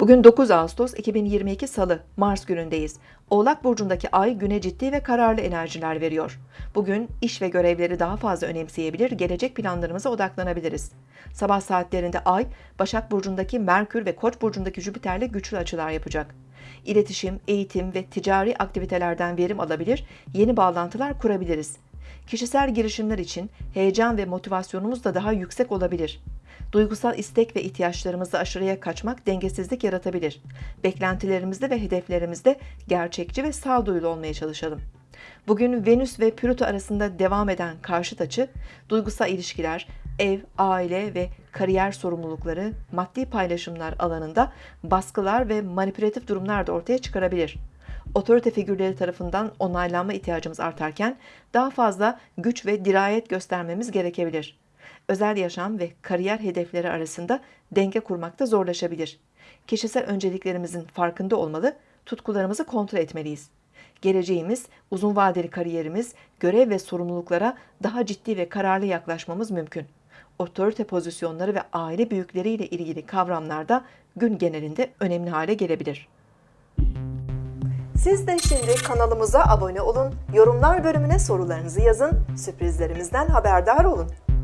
Bugün 9 Ağustos 2022 Salı, Mars günündeyiz. Oğlak Burcu'ndaki ay güne ciddi ve kararlı enerjiler veriyor. Bugün iş ve görevleri daha fazla önemseyebilir, gelecek planlarımıza odaklanabiliriz. Sabah saatlerinde ay, Başak Burcu'ndaki Merkür ve Koç Burcu'ndaki Jüpiter'le güçlü açılar yapacak. İletişim, eğitim ve ticari aktivitelerden verim alabilir, yeni bağlantılar kurabiliriz. Kişisel girişimler için heyecan ve motivasyonumuz da daha yüksek olabilir. Duygusal istek ve ihtiyaçlarımızı aşırıya kaçmak dengesizlik yaratabilir. Beklentilerimizde ve hedeflerimizde gerçekçi ve sağduyulu olmaya çalışalım. Bugün Venüs ve Plüto arasında devam eden karşıt açı, duygusal ilişkiler, ev, aile ve kariyer sorumlulukları, maddi paylaşımlar alanında baskılar ve manipülatif durumlar da ortaya çıkarabilir. Otorite figürleri tarafından onaylanma ihtiyacımız artarken daha fazla güç ve dirayet göstermemiz gerekebilir. Özel yaşam ve kariyer hedefleri arasında denge kurmakta zorlaşabilir. Kişisel önceliklerimizin farkında olmalı, tutkularımızı kontrol etmeliyiz. Geleceğimiz, uzun vadeli kariyerimiz, görev ve sorumluluklara daha ciddi ve kararlı yaklaşmamız mümkün. Otorite pozisyonları ve aile büyükleriyle ilgili kavramlarda gün genelinde önemli hale gelebilir. Siz de şimdi kanalımıza abone olun, yorumlar bölümüne sorularınızı yazın, sürprizlerimizden haberdar olun.